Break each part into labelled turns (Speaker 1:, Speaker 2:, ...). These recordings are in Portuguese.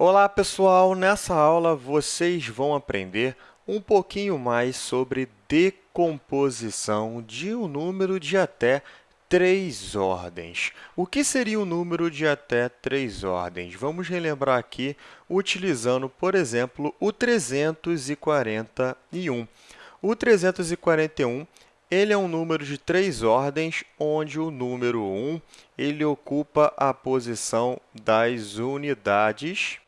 Speaker 1: Olá, pessoal! Nessa aula, vocês vão aprender um pouquinho mais sobre decomposição de um número de até três ordens. O que seria um número de até três ordens? Vamos relembrar aqui utilizando, por exemplo, o 341. O 341 ele é um número de três ordens, onde o número 1 ele ocupa a posição das unidades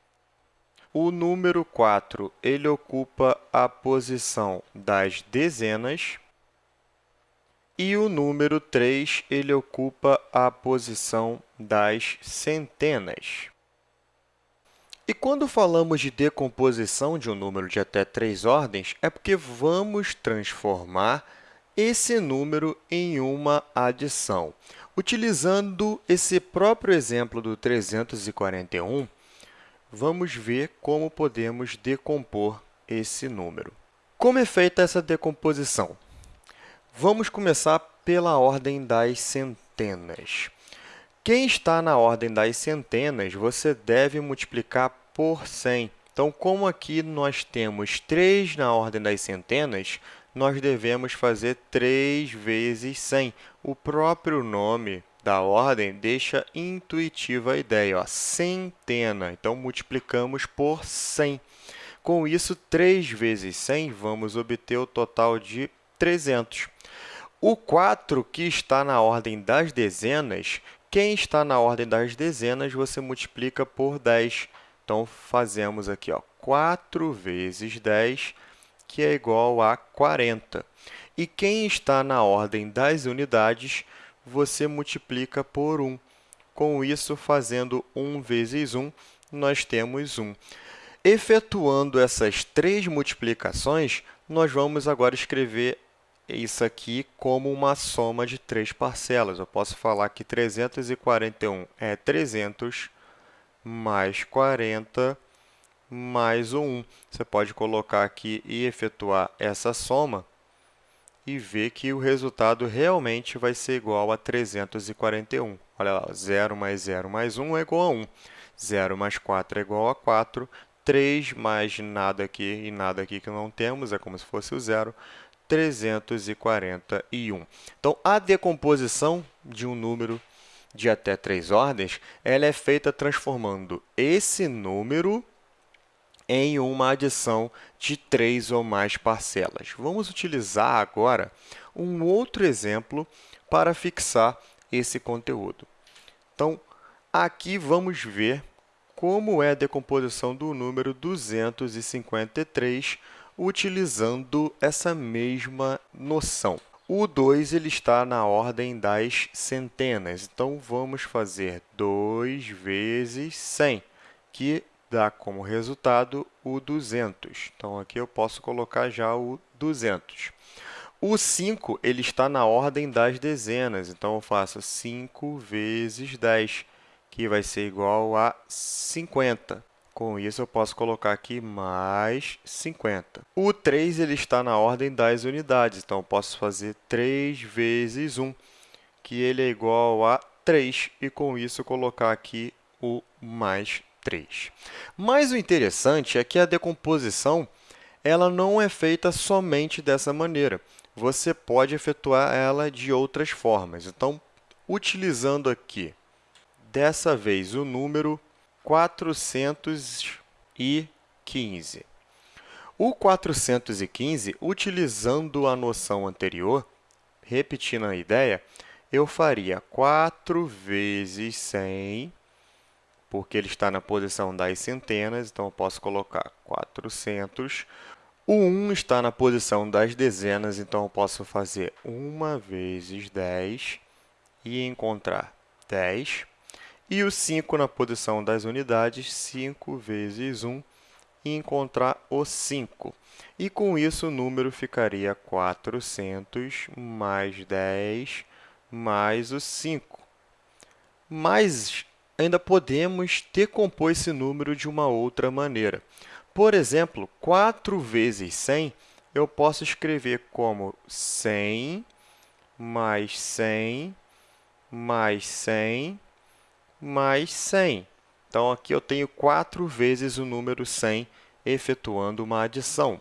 Speaker 1: o número 4 ele ocupa a posição das dezenas e o número 3 ele ocupa a posição das centenas. E quando falamos de decomposição de um número de até três ordens, é porque vamos transformar esse número em uma adição. Utilizando esse próprio exemplo do 341, vamos ver como podemos decompor esse número. Como é feita essa decomposição? Vamos começar pela ordem das centenas. Quem está na ordem das centenas, você deve multiplicar por 100. Então, como aqui nós temos 3 na ordem das centenas, nós devemos fazer 3 vezes 100. O próprio nome da ordem deixa intuitiva a ideia, ó, centena. Então, multiplicamos por 100. Com isso, 3 vezes 100, vamos obter o total de 300. O 4, que está na ordem das dezenas, quem está na ordem das dezenas, você multiplica por 10. Então, fazemos aqui ó, 4 vezes 10, que é igual a 40. E quem está na ordem das unidades, você multiplica por 1. Com isso, fazendo 1 vezes 1, nós temos 1. Efetuando essas três multiplicações, nós vamos agora escrever isso aqui como uma soma de três parcelas. Eu posso falar que 341 é 300 mais 40 mais o 1. Você pode colocar aqui e efetuar essa soma e ver que o resultado realmente vai ser igual a 341. Olha lá, 0 mais 0 mais 1 é igual a 1. 0 mais 4 é igual a 4. 3 mais nada aqui e nada aqui que não temos, é como se fosse o zero, 341. Então, a decomposição de um número de até três ordens ela é feita transformando esse número em uma adição de três ou mais parcelas. Vamos utilizar agora um outro exemplo para fixar esse conteúdo. Então, aqui vamos ver como é a decomposição do número 253 utilizando essa mesma noção. O 2 ele está na ordem das centenas, então vamos fazer 2 vezes 100, que dá como resultado o 200. Então, aqui eu posso colocar já o 200. O 5 ele está na ordem das dezenas, então eu faço 5 vezes 10, que vai ser igual a 50. Com isso, eu posso colocar aqui mais 50. O 3 ele está na ordem das unidades, então eu posso fazer 3 vezes 1, que ele é igual a 3, e com isso colocar aqui o mais 3. Mas o interessante é que a decomposição ela não é feita somente dessa maneira. Você pode efetuar ela de outras formas. Então, utilizando aqui, dessa vez, o número 415. O 415, utilizando a noção anterior, repetindo a ideia, eu faria 4 vezes 100 porque ele está na posição das centenas, então eu posso colocar 400. O 1 está na posição das dezenas, então eu posso fazer 1 vezes 10 e encontrar 10. E o 5 na posição das unidades, 5 vezes 1, e encontrar o 5. E com isso, o número ficaria 400 mais 10 mais o 5. Mas ainda podemos decompor esse número de uma outra maneira. Por exemplo, 4 vezes 100, eu posso escrever como 100 mais 100 mais 100 mais 100. Então, aqui eu tenho 4 vezes o número 100 efetuando uma adição.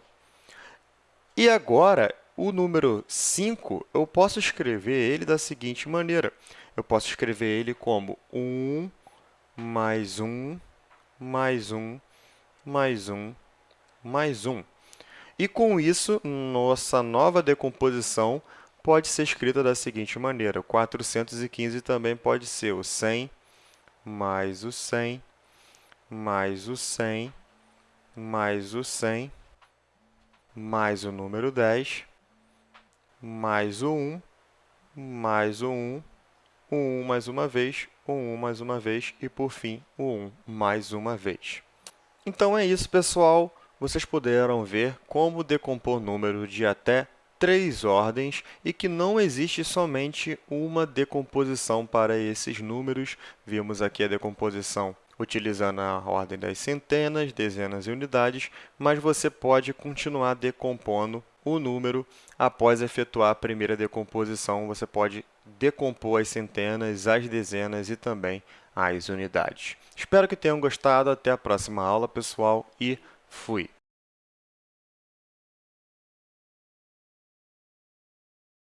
Speaker 1: E agora, o número 5, eu posso escrever ele da seguinte maneira. Eu posso escrever ele como 1 mais 1 mais 1 mais 1 mais 1. E, com isso, nossa nova decomposição pode ser escrita da seguinte maneira. 415 também pode ser o 100 mais o 100 mais o 100 mais o 100 mais o número 10 mais o 1 mais o 1, o 1 mais uma vez, o 1 mais uma vez e, por fim, o 1 mais uma vez. Então, é isso, pessoal. Vocês puderam ver como decompor número de até três ordens e que não existe somente uma decomposição para esses números. Vimos aqui a decomposição utilizando a ordem das centenas, dezenas e unidades, mas você pode continuar decompondo o número após efetuar a primeira decomposição. Você pode decompor as centenas, as dezenas e também as unidades. Espero que tenham gostado. Até a próxima aula, pessoal, e fui!